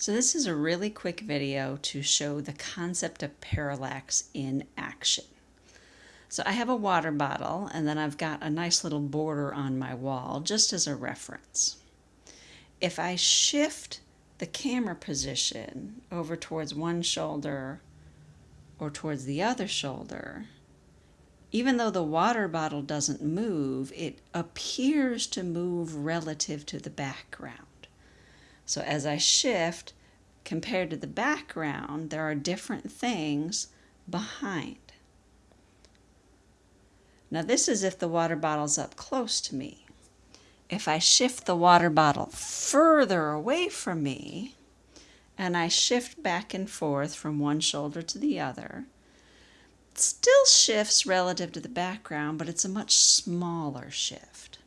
So this is a really quick video to show the concept of parallax in action. So I have a water bottle and then I've got a nice little border on my wall just as a reference. If I shift the camera position over towards one shoulder or towards the other shoulder, even though the water bottle doesn't move, it appears to move relative to the background. So as I shift, compared to the background, there are different things behind. Now this is if the water bottle's up close to me. If I shift the water bottle further away from me, and I shift back and forth from one shoulder to the other, it still shifts relative to the background, but it's a much smaller shift.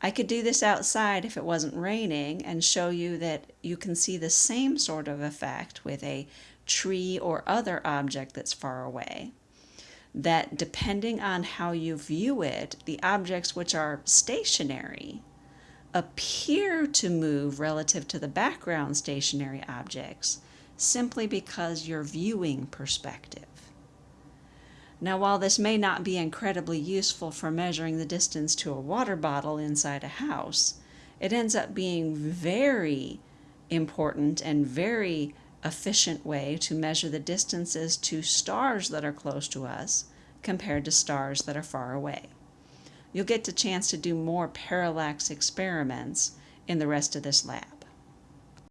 I could do this outside if it wasn't raining and show you that you can see the same sort of effect with a tree or other object that's far away. That depending on how you view it, the objects which are stationary appear to move relative to the background stationary objects simply because you're viewing perspective. Now, while this may not be incredibly useful for measuring the distance to a water bottle inside a house, it ends up being very important and very efficient way to measure the distances to stars that are close to us compared to stars that are far away. You'll get the chance to do more parallax experiments in the rest of this lab.